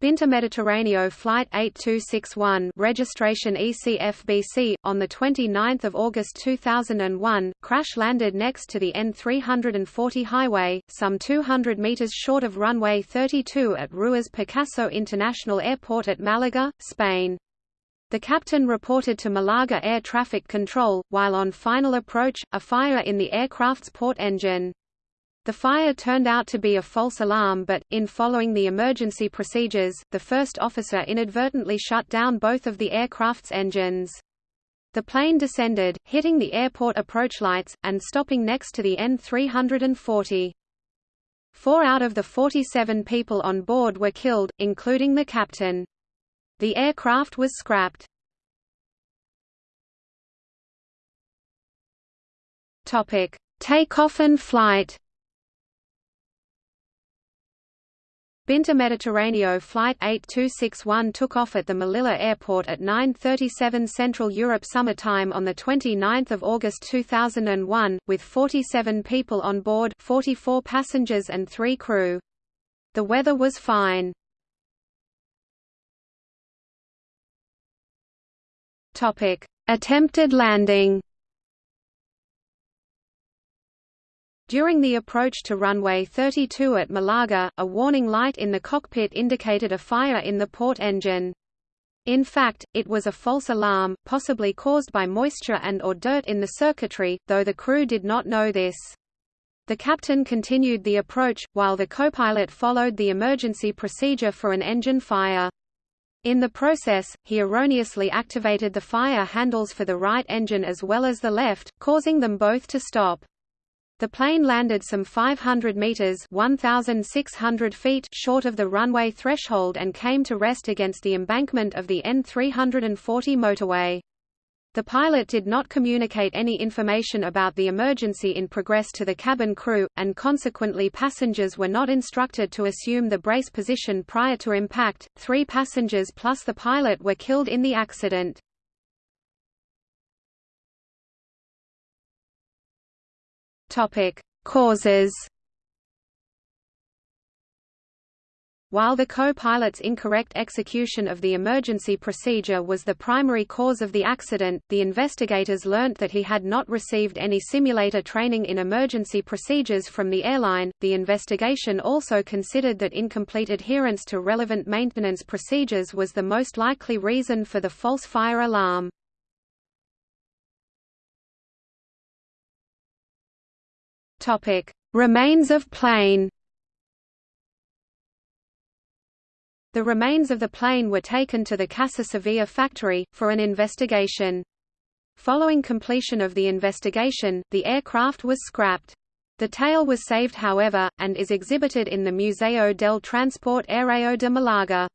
Binter Mediterraneo Flight 8261 registration ECFBC, on 29 August 2001, crash-landed next to the N340 highway, some 200 metres short of runway 32 at Ruiz Picasso International Airport at Malaga, Spain. The captain reported to Malaga Air Traffic Control, while on final approach, a fire in the aircraft's port engine. The fire turned out to be a false alarm but, in following the emergency procedures, the first officer inadvertently shut down both of the aircraft's engines. The plane descended, hitting the airport approach lights, and stopping next to the N-340. Four out of the 47 people on board were killed, including the captain. The aircraft was scrapped. Takeoff and flight Binter Mediterraneo Flight 8261 took off at the Melilla Airport at 9.37 Central Europe Summer Time on 29 August 2001, with 47 people on board 44 passengers and 3 crew. The weather was fine. Attempted landing During the approach to runway 32 at Malaga, a warning light in the cockpit indicated a fire in the port engine. In fact, it was a false alarm, possibly caused by moisture and or dirt in the circuitry, though the crew did not know this. The captain continued the approach, while the co-pilot followed the emergency procedure for an engine fire. In the process, he erroneously activated the fire handles for the right engine as well as the left, causing them both to stop. The plane landed some 500 meters (1,600 feet) short of the runway threshold and came to rest against the embankment of the N340 motorway. The pilot did not communicate any information about the emergency in progress to the cabin crew, and consequently passengers were not instructed to assume the brace position prior to impact. Three passengers plus the pilot were killed in the accident. Topic: Causes. While the co-pilot's incorrect execution of the emergency procedure was the primary cause of the accident, the investigators learnt that he had not received any simulator training in emergency procedures from the airline. The investigation also considered that incomplete adherence to relevant maintenance procedures was the most likely reason for the false fire alarm. Topic: Remains of plane. The remains of the plane were taken to the Casa Sevilla factory, for an investigation. Following completion of the investigation, the aircraft was scrapped. The tail was saved however, and is exhibited in the Museo del Transporte Aéreo de Malaga.